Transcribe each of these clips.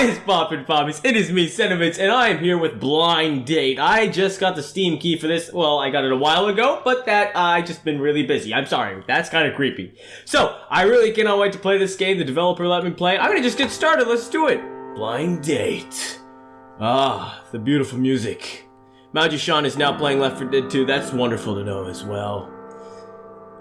What is poppin' poppies? It is me, Sentiments, and I am here with Blind Date. I just got the Steam key for this. Well, I got it a while ago, but that uh, I just been really busy. I'm sorry. That's kind of creepy. So, I really cannot wait to play this game. The developer let me play. I'm gonna just get started. Let's do it. Blind Date. Ah, the beautiful music. Maji-Shan is now playing Left 4 Dead 2. That's wonderful to know as well.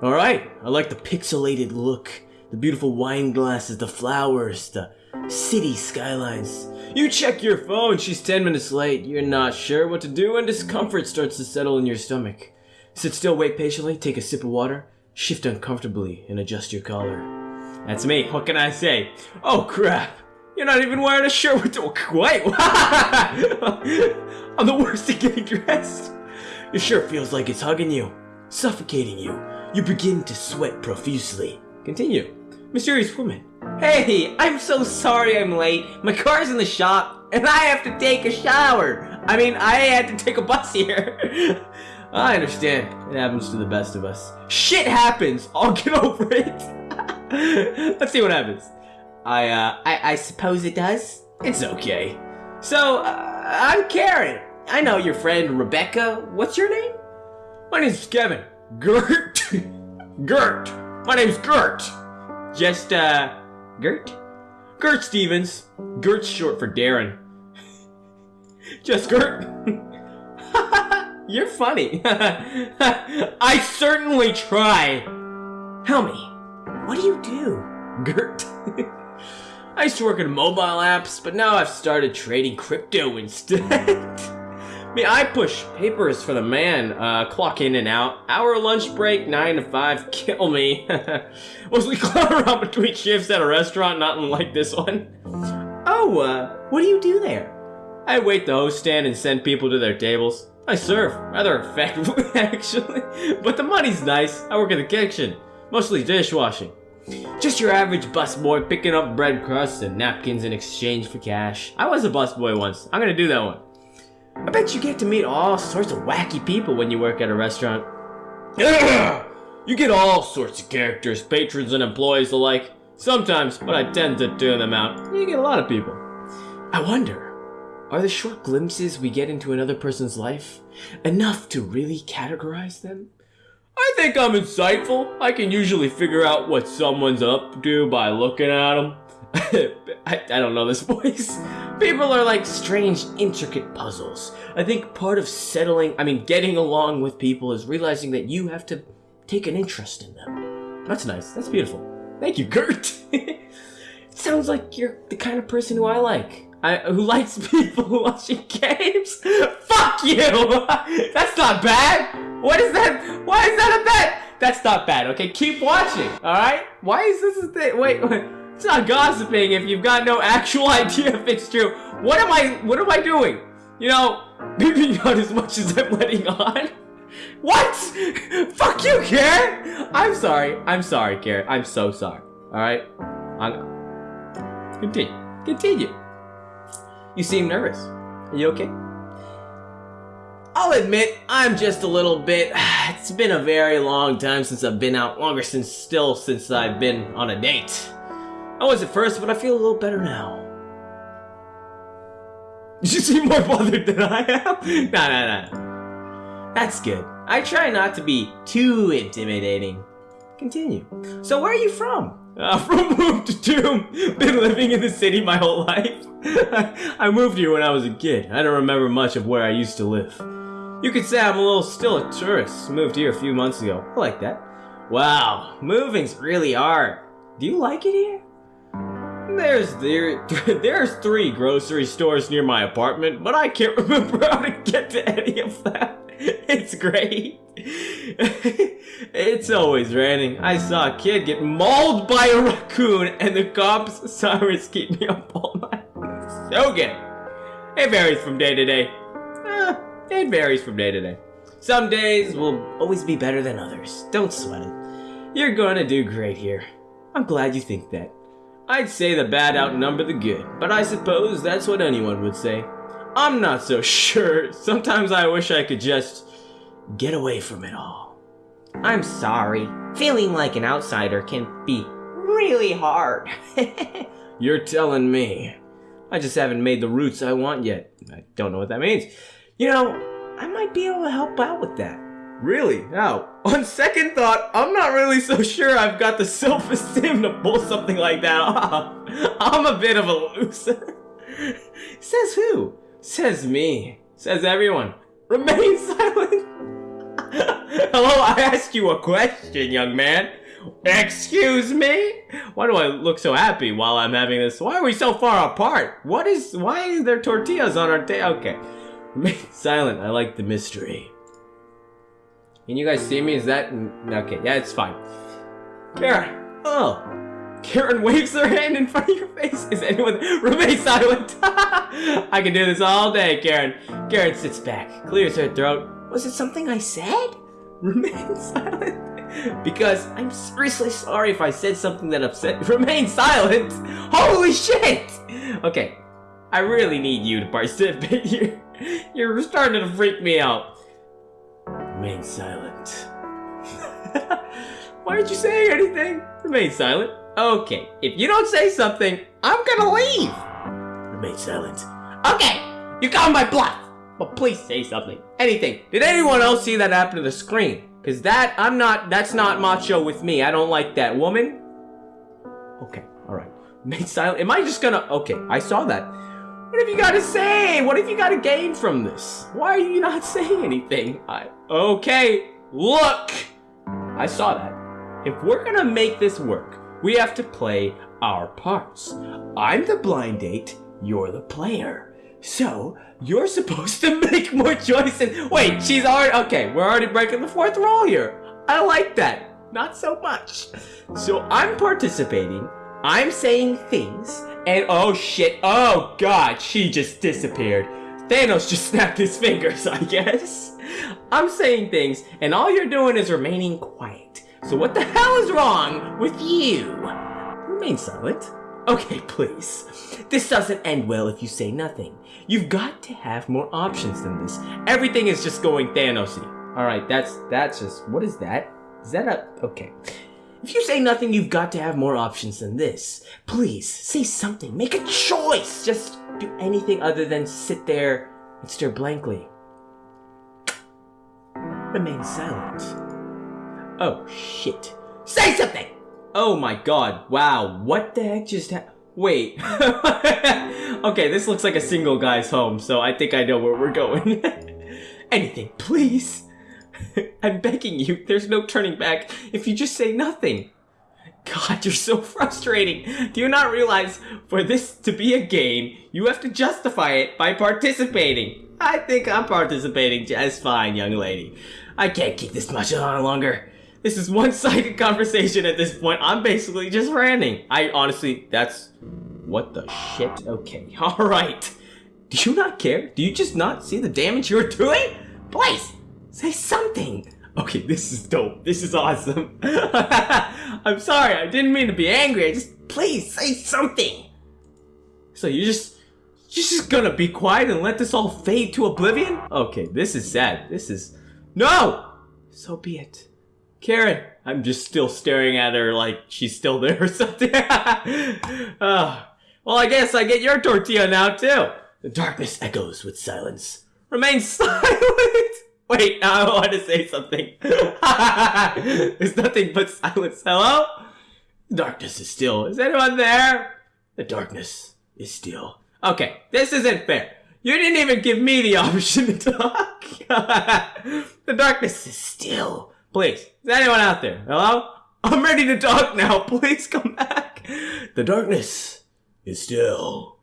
Alright, I like the pixelated look, the beautiful wine glasses, the flowers, the city skylines. You check your phone, she's 10 minutes late. You're not sure what to do, and discomfort starts to settle in your stomach. Sit still, wait patiently, take a sip of water, shift uncomfortably, and adjust your collar. That's me, what can I say? Oh crap! You're not even wearing a shirt with the- Wait! I'm the worst at getting dressed! Your shirt feels like it's hugging you, suffocating you. You begin to sweat profusely. Continue. Mysterious woman. Hey, I'm so sorry I'm late. My car's in the shop, and I have to take a shower. I mean, I had to take a bus here. I understand. It happens to the best of us. Shit happens. I'll get over it. Let's see what happens. I, uh, I, I suppose it does. It's okay. So, uh, I'm Karen. I know your friend Rebecca. What's your name? My name's Kevin. Gert. Gert. My name's Gert. Just, uh, Gert? Gert Stevens. Gert's short for Darren. Just Gert. You're funny. I certainly try. Tell me, what do you do? Gert. I used to work in mobile apps, but now I've started trading crypto instead. Me, I push papers for the man, uh, clock in and out. Hour lunch break, 9 to 5, kill me. Mostly clown around between shifts at a restaurant, not unlike this one. Oh, uh, what do you do there? I wait the host stand and send people to their tables. I serve, rather effectively actually, but the money's nice. I work in the kitchen, mostly dishwashing. Just your average busboy picking up bread crusts and napkins in exchange for cash. I was a busboy once. I'm gonna do that one. I bet you get to meet all sorts of wacky people when you work at a restaurant. you get all sorts of characters, patrons and employees alike. Sometimes, but I tend to tune them out. You get a lot of people. I wonder, are the short glimpses we get into another person's life enough to really categorize them? I think I'm insightful. I can usually figure out what someone's up to by looking at them. I, I don't know this voice. People are like strange, intricate puzzles. I think part of settling, I mean, getting along with people is realizing that you have to take an interest in them. That's nice. That's beautiful. Thank you, Gert. it sounds like you're the kind of person who I like. I, who likes people watching games? Fuck you! That's not bad! What is that? Why is that a bet? That's not bad, okay? Keep watching, alright? Why is this a thing? Wait, wait. It's not gossiping if you've got no actual idea if it's true. What am I, what am I doing? You know, maybe not as much as I'm letting on. What? Fuck you, Karen! I'm sorry. I'm sorry, Karen. I'm so sorry. Alright? I'm... Continue. Continue. You seem nervous. Are you okay? I'll admit, I'm just a little bit... It's been a very long time since I've been out. Longer since still since I've been on a date. I was at first, but I feel a little better now. You seem more bothered than I am. Nah, nah, nah. That's good. I try not to be too intimidating. Continue. So where are you from? Uh, from Move to tomb. Been living in the city my whole life. I moved here when I was a kid. I don't remember much of where I used to live. You could say I'm a little still a tourist. Moved here a few months ago. I like that. Wow, moving's really hard. Do you like it here? There's there there's three grocery stores near my apartment, but I can't remember how to get to any of them. It's great. it's always raining. I saw a kid get mauled by a raccoon, and the cops' sirens keep me up all night. So good. It varies from day to day. Eh, it varies from day to day. Some days will always be better than others. Don't sweat it. You're gonna do great here. I'm glad you think that. I'd say the bad outnumber the good, but I suppose that's what anyone would say. I'm not so sure. Sometimes I wish I could just get away from it all. I'm sorry. Feeling like an outsider can be really hard. You're telling me. I just haven't made the roots I want yet. I don't know what that means. You know, I might be able to help out with that. Really? Now, on second thought, I'm not really so sure I've got the self-esteem to pull something like that off. I'm a bit of a loser. Says who? Says me. Says everyone. Remain silent. Hello, I asked you a question, young man. Excuse me? Why do I look so happy while I'm having this? Why are we so far apart? What is, why is there tortillas on our table? Okay. Remain silent. I like the mystery. Can you guys see me? Is that, okay, yeah, it's fine. Karen. Oh. Karen waves her hand in front of your face. Is anyone, remain silent. I can do this all day, Karen. Karen sits back, clears her throat. Was it something I said? Remain silent. Because I'm seriously sorry if I said something that upset. Remain silent. Holy shit. Okay, I really need you to participate here. You're starting to freak me out. Remain silent. Why aren't you saying anything? Remain silent. Okay, if you don't say something, I'm gonna leave. Remain silent. Okay, you got my bluff. But please say something. Anything. Did anyone else see that happen to the screen? Cause that, I'm not, that's not macho with me. I don't like that. Woman? Okay, alright. Remain silent. Am I just gonna, okay, I saw that. What have you got to say? What have you got to gain from this? Why are you not saying anything? I, okay, look! I saw that. If we're gonna make this work, we have to play our parts. I'm the blind date, you're the player. So, you're supposed to make more choices. Wait, she's already, okay, we're already breaking the fourth rule here. I like that. Not so much. So I'm participating, I'm saying things, and oh shit, oh god, she just disappeared. Thanos just snapped his fingers, I guess. I'm saying things, and all you're doing is remaining quiet. So what the hell is wrong with you? Remain silent. Okay, please. This doesn't end well if you say nothing. You've got to have more options than this. Everything is just going Thanosy. Alright, that's that's just what is that? Is that a okay. If you say nothing, you've got to have more options than this. Please, say something. Make a choice. Just do anything other than sit there and stare blankly. Remain silent. Oh, shit. Say something! Oh my god, wow, what the heck just happened? Wait. okay, this looks like a single guy's home, so I think I know where we're going. Anything, please. I'm begging you, there's no turning back if you just say nothing. God, you're so frustrating. Do you not realize for this to be a game, you have to justify it by participating? I think I'm participating just fine, young lady. I can't keep this much on longer. This is one-sided conversation at this point. I'm basically just ranting. I honestly, that's... What the shit? Okay, alright. Do you not care? Do you just not see the damage you're doing? Please, say something. Okay, this is dope. This is awesome. I'm sorry, I didn't mean to be angry. I just, please, say something. So you just, you're just gonna be quiet and let this all fade to oblivion? Okay, this is sad. This is, no! So be it. Karen, I'm just still staring at her like she's still there or something. uh, well, I guess I get your tortilla now too. The darkness echoes with silence. Remain silent! Wait, I want to say something. There's nothing but silence. Hello? Darkness is still. Is anyone there? The darkness is still. Okay, this isn't fair. You didn't even give me the option to talk. the darkness is still. Please, is anyone out there? Hello? I'm ready to talk now. Please come back. The darkness is still.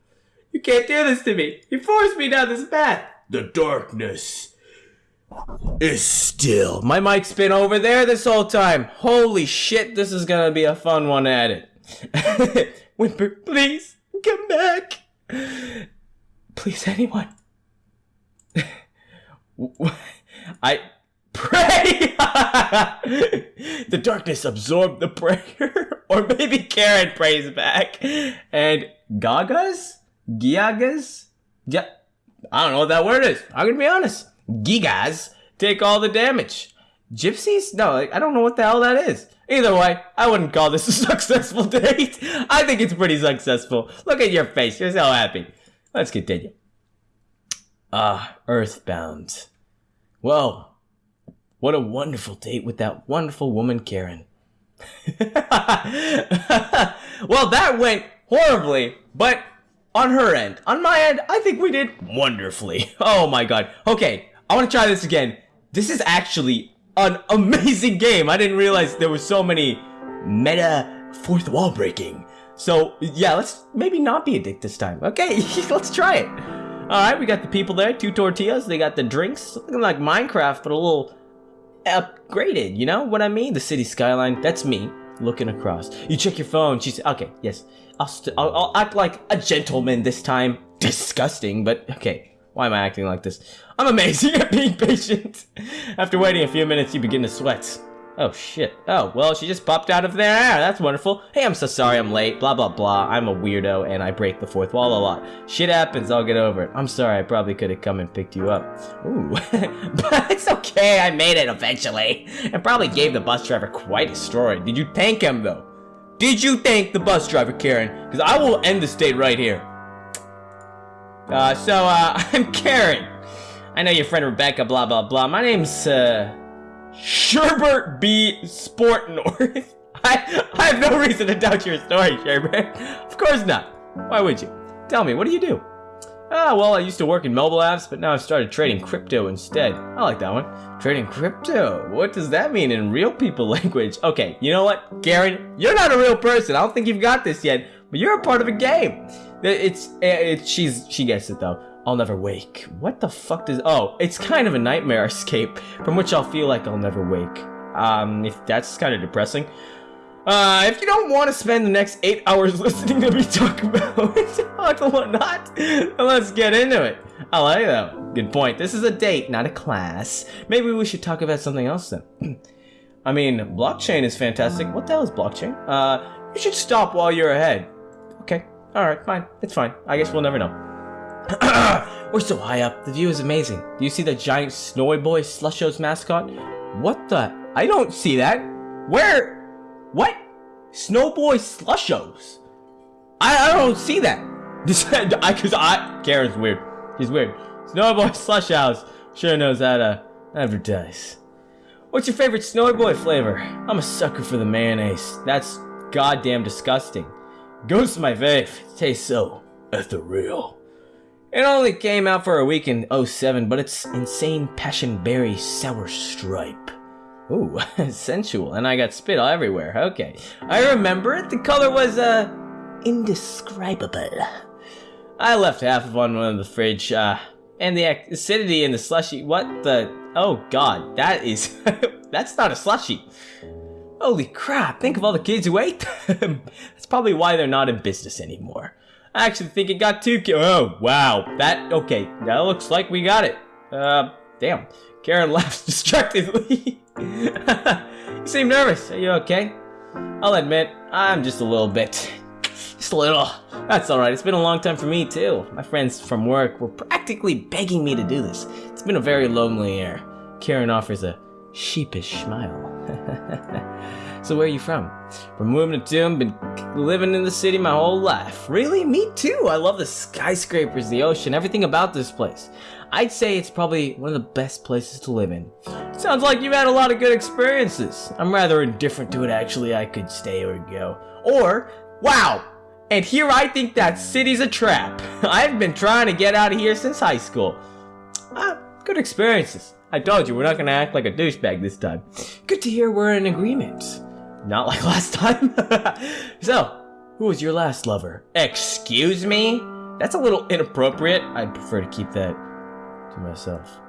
You can't do this to me. You forced me down this path. The darkness is still. My mic's been over there this whole time. Holy shit, this is gonna be a fun one at it. Whimper, please, come back. Please, anyone. I pray. the darkness absorbed the prayer, or maybe Karen prays back, and Gagas, Giagas, ja- I don't know what that word is. I'm gonna be honest. Gigas take all the damage. Gypsies? No, I don't know what the hell that is. Either way, I wouldn't call this a successful date. I think it's pretty successful. Look at your face. You're so happy. Let's continue. Ah, Earthbound. Whoa. What a wonderful date with that wonderful woman, Karen. well, that went horribly, but on her end. On my end, I think we did wonderfully. Oh my god. Okay, I want to try this again. This is actually an amazing game. I didn't realize there were so many meta fourth wall breaking. So, yeah, let's maybe not be a dick this time. Okay, let's try it. Alright, we got the people there, two tortillas, they got the drinks, looking like Minecraft, but a little upgraded, you know what I mean? The city skyline, that's me, looking across. You check your phone, she's, okay, yes. I'll, i will I'll act like a gentleman this time. Disgusting, but okay. Why am I acting like this? I'm amazing at being patient. After waiting a few minutes, you begin to sweat. Oh shit. Oh, well, she just popped out of there. Ah, that's wonderful. Hey, I'm so sorry I'm late. Blah, blah, blah. I'm a weirdo and I break the fourth wall a lot. Shit happens. I'll get over it. I'm sorry. I probably could have come and picked you up. Ooh. but it's okay. I made it eventually. And probably gave the bus driver quite a story. Did you thank him, though? Did you thank the bus driver, Karen? Because I will end the state right here. Uh, so, uh, I'm Karen. I know your friend Rebecca, blah, blah, blah. My name's, uh... Sherbert B. Sportnorth. I, I have no reason to doubt your story, Sherbert. Of course not. Why would you? Tell me, what do you do? Ah, well, I used to work in mobile apps, but now I've started trading crypto instead. I like that one. Trading crypto? What does that mean in real people language? Okay, you know what, Karen? You're not a real person. I don't think you've got this yet, but you're a part of a game. It's, it's, she's, she gets it though. I'll never wake. What the fuck does- oh, it's kind of a nightmare escape from which I'll feel like I'll never wake. Um, if that's kind of depressing. Uh, if you don't want to spend the next eight hours listening to me talk about whatnot, let's get into it. I like that. Good point. This is a date, not a class. Maybe we should talk about something else then. I mean, blockchain is fantastic. What the hell is blockchain? Uh, you should stop while you're ahead. Alright, fine. It's fine. I guess we'll never know. We're so high up. The view is amazing. Do you see the giant Snowy Boy Slushos mascot? What the? I don't see that. Where? What? Snowboy Slushos? I, I don't see that. This I cause I Karen's weird. She's weird. Snowboy Slush House sure knows how to advertise. What's your favorite Snowy Boy flavor? I'm a sucker for the mayonnaise. That's goddamn disgusting. Goes to my fave. It tastes so ethereal. It only came out for a week in 07, but it's insane passion berry sour stripe. Ooh, sensual, and I got spit all everywhere. Okay, I remember it. The color was, uh, indescribable. I left half of one in the fridge, uh, and the acidity in the slushy. What the? Oh god, that is. that's not a slushy. Holy crap, think of all the kids who ate them. That's probably why they're not in business anymore. I actually think it got two kills. Oh, wow. That, okay. That looks like we got it. Uh, damn. Karen laughs distractedly. you seem nervous. Are you okay? I'll admit, I'm just a little bit. Just a little. That's alright. It's been a long time for me, too. My friends from work were practically begging me to do this. It's been a very lonely year. Karen offers a sheepish smile. So where are you from? From Wilmington, been living in the city my whole life. Really? Me too. I love the skyscrapers, the ocean, everything about this place. I'd say it's probably one of the best places to live in. Sounds like you've had a lot of good experiences. I'm rather indifferent to it actually. I could stay or go. Or, wow, and here I think that city's a trap. I've been trying to get out of here since high school. Ah, good experiences. I told you, we're not gonna act like a douchebag this time. Good to hear we're in agreement. Not like last time. so, who was your last lover? Excuse me? That's a little inappropriate. I'd prefer to keep that to myself.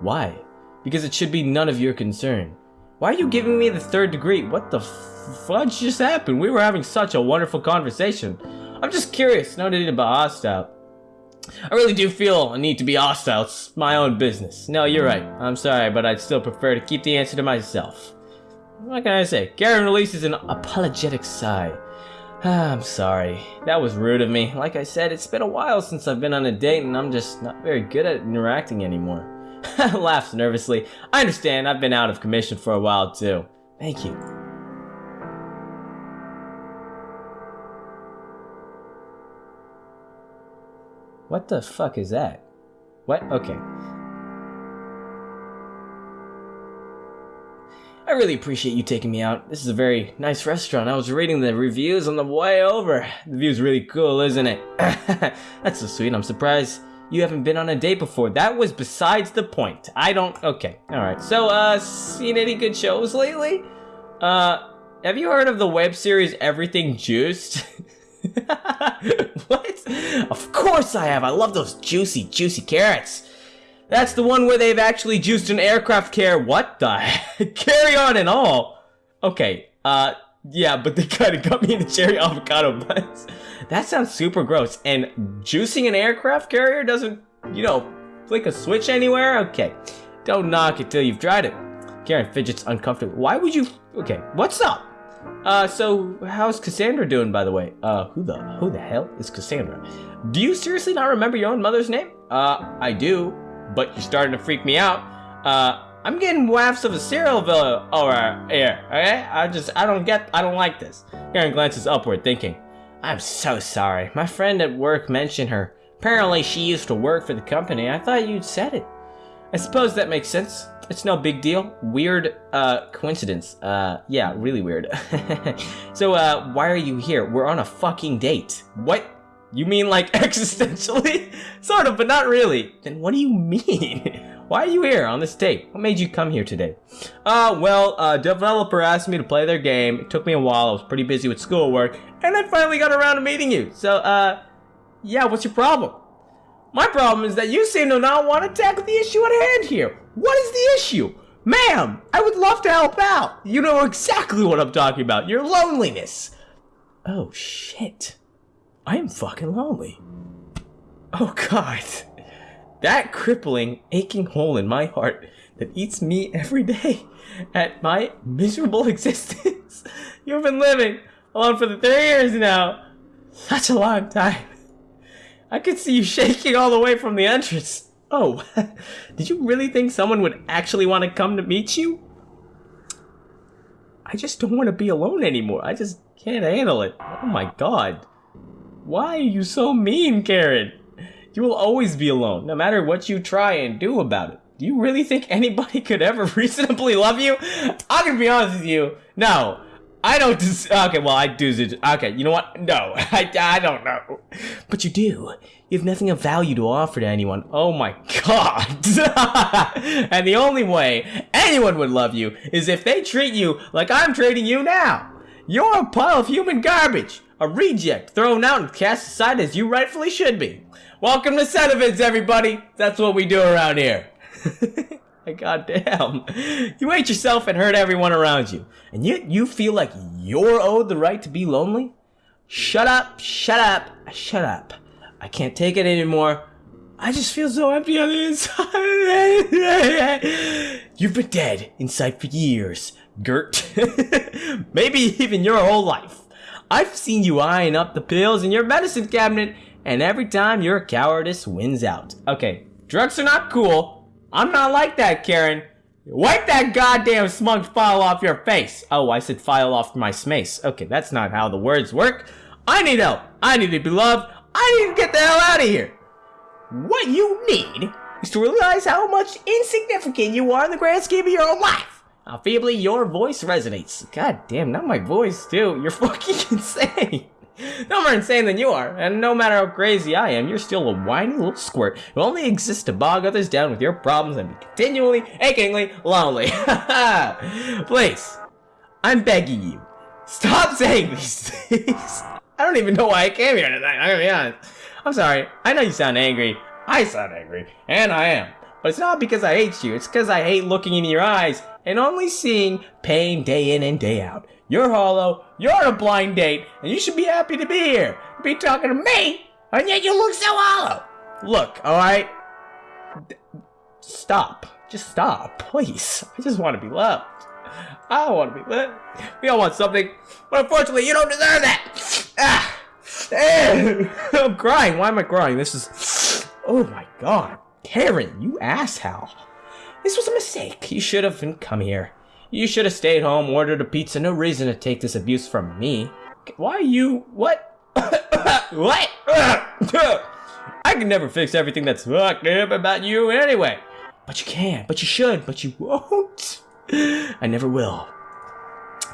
Why? Because it should be none of your concern. Why are you giving me the third degree? What the fudge just happened? We were having such a wonderful conversation. I'm just curious, no need to be hostile. I really do feel a need to be hostile. It's my own business. No, you're right. I'm sorry, but I'd still prefer to keep the answer to myself. What can I say? Karen releases an apologetic sigh. Ah, I'm sorry. That was rude of me. Like I said, it's been a while since I've been on a date and I'm just not very good at interacting anymore. Laughs nervously. I understand, I've been out of commission for a while too. Thank you. What the fuck is that? What? Okay. I really appreciate you taking me out. This is a very nice restaurant. I was reading the reviews on the way over. The view's really cool, isn't it? That's so sweet. I'm surprised you haven't been on a date before. That was besides the point. I don't... Okay. Alright. So, uh, seen any good shows lately? Uh, have you heard of the web series Everything Juiced? what? Of course I have. I love those juicy, juicy carrots. That's the one where they've actually juiced an aircraft carrier. What the heck? Carry on and all. Okay, uh, yeah, but they kind of got me in the cherry avocado buns. That sounds super gross. And juicing an aircraft carrier doesn't, you know, flick a switch anywhere? Okay, don't knock it till you've tried it. Karen fidgets uncomfortably. Why would you? Okay, what's up? Uh, so how's Cassandra doing, by the way? Uh, who the who the hell is Cassandra? Do you seriously not remember your own mother's name? Uh, I do but you're starting to freak me out. Uh, I'm getting wafts of a cereal over here, okay? I just, I don't get, I don't like this. Karen glances upward, thinking, I'm so sorry. My friend at work mentioned her. Apparently she used to work for the company. I thought you'd said it. I suppose that makes sense. It's no big deal. Weird, uh, coincidence. Uh, yeah, really weird. so, uh, why are you here? We're on a fucking date. What? You mean like existentially? sort of, but not really. Then what do you mean? Why are you here on this date? What made you come here today? Uh, well, a developer asked me to play their game. It took me a while. I was pretty busy with schoolwork. And I finally got around to meeting you. So, uh, yeah, what's your problem? My problem is that you seem to not want to tackle the issue at hand here. What is the issue? Ma'am, I would love to help out. You know exactly what I'm talking about. Your loneliness. Oh, shit. I am fucking lonely. Oh god. That crippling, aching hole in my heart that eats me every day at my miserable existence. You've been living alone for the three years now. Such a long time. I could see you shaking all the way from the entrance. Oh, did you really think someone would actually want to come to meet you? I just don't want to be alone anymore. I just can't handle it. Oh my god. Why are you so mean, Karen? You will always be alone, no matter what you try and do about it. Do you really think anybody could ever reasonably love you? I'm gonna be honest with you. No. I don't des- Okay, well, I do. Okay, you know what? No. I, I don't know. But you do. You have nothing of value to offer to anyone. Oh my god. and the only way anyone would love you is if they treat you like I'm treating you now. You're a pile of human garbage. A reject, thrown out and cast aside as you rightfully should be. Welcome to Sentiments, everybody! That's what we do around here. God damn. You hate yourself and hurt everyone around you. And yet you feel like you're owed the right to be lonely? Shut up, shut up, shut up. I can't take it anymore. I just feel so empty on the inside. You've been dead inside for years, Gert. Maybe even your whole life. I've seen you eyeing up the pills in your medicine cabinet, and every time your cowardice wins out. Okay, drugs are not cool. I'm not like that, Karen. Wipe that goddamn smug file off your face. Oh, I said file off my smace. Okay, that's not how the words work. I need help. I need to be loved. I need to get the hell out of here. What you need is to realize how much insignificant you are in the grand scheme of your own life. How feebly your voice resonates. God damn, not my voice, too. You're fucking insane. No more insane than you are, and no matter how crazy I am, you're still a whiny little squirt who only exists to bog others down with your problems and be continually, achingly lonely. Please, I'm begging you, stop saying these things. I don't even know why I came here tonight, I'm gonna be honest. I'm sorry, I know you sound angry. I sound angry, and I am. But it's not because I hate you, it's because I hate looking in your eyes and only seeing pain day in and day out. You're hollow, you're a blind date, and you should be happy to be here. Be talking to me, and yet you look so hollow. Look, alright? Stop. Just stop, please. I just want to be loved. I want to be loved. We all want something, but unfortunately, you don't deserve that. Ah. I'm crying. Why am I crying? This is. Oh my god. Karen, you asshole. This was a mistake. You should have come here. You should have stayed home, ordered a pizza. No reason to take this abuse from me. Why you... What? what? I can never fix everything that's fucked up about you anyway. But you can, but you should, but you won't. I never will.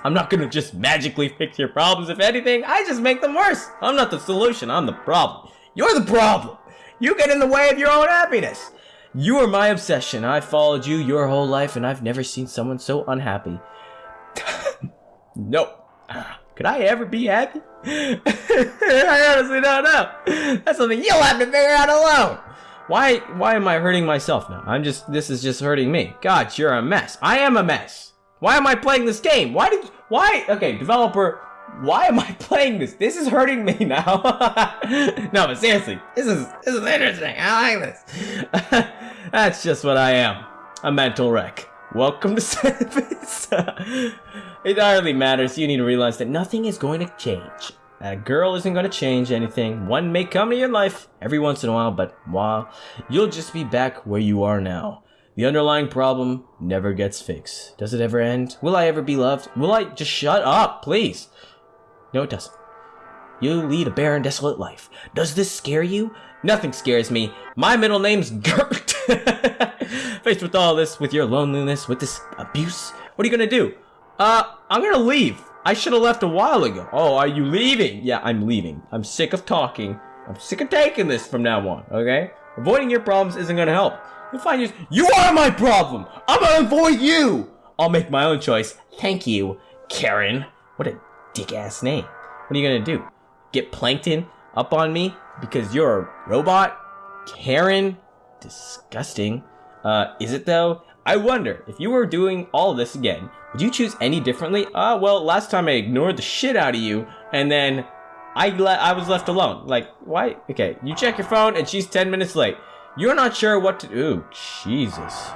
I'm not gonna just magically fix your problems. If anything, I just make them worse. I'm not the solution, I'm the problem. You're the problem. You get in the way of your own happiness. You are my obsession. I followed you your whole life, and I've never seen someone so unhappy. nope. Ah, could I ever be happy? I honestly don't know. That's something you'll have to figure out alone. Why why am I hurting myself now? I'm just this is just hurting me. God, you're a mess. I am a mess. Why am I playing this game? Why did why okay, developer, why am I playing this? This is hurting me now. no, but seriously, this is this is interesting. I like this. That's just what I am. A mental wreck. Welcome to Service. it hardly matters. You need to realize that nothing is going to change. A girl isn't going to change anything. One may come to your life every once in a while, but while you'll just be back where you are now. The underlying problem never gets fixed. Does it ever end? Will I ever be loved? Will I just shut up, please? No, it doesn't. You lead a barren, desolate life. Does this scare you? Nothing scares me. My middle name's Gert. Faced with all this, with your loneliness, with this abuse, what are you gonna do? Uh, I'm gonna leave. I should have left a while ago. Oh, are you leaving? Yeah, I'm leaving. I'm sick of talking. I'm sick of taking this from now on, okay? Avoiding your problems isn't gonna help. You'll find you- You are my problem! I'm gonna avoid you! I'll make my own choice. Thank you, Karen. What a dick-ass name. What are you gonna do? Get Plankton up on me because you're a robot? Karen? Disgusting. Uh, is it though? I wonder, if you were doing all this again, would you choose any differently? Uh, well, last time I ignored the shit out of you, and then I le- I was left alone. Like, why? Okay, you check your phone, and she's 10 minutes late. You're not sure what to do. Jesus.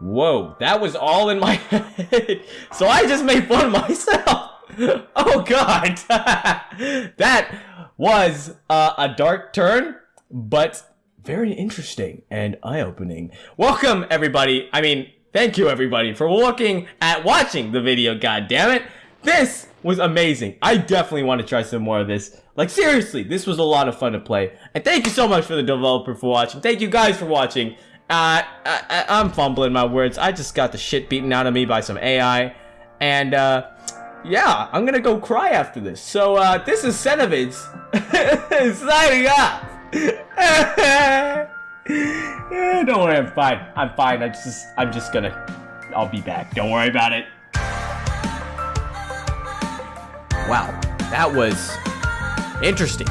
Whoa, that was all in my head. so I just made fun of myself. oh god. that was uh, a dark turn, but very interesting and eye-opening. Welcome everybody. I mean, thank you everybody for looking at watching the video, god damn it. This was amazing. I definitely want to try some more of this. Like seriously, this was a lot of fun to play. And thank you so much for the developer for watching. Thank you guys for watching. Uh, I, I'm fumbling my words. I just got the shit beaten out of me by some AI. And, uh, yeah, I'm gonna go cry after this. So, uh, this is Cenovids signing. Eh, Don't worry, I'm fine. I'm fine. I just, I'm just gonna, I'll be back. Don't worry about it. Wow, that was interesting.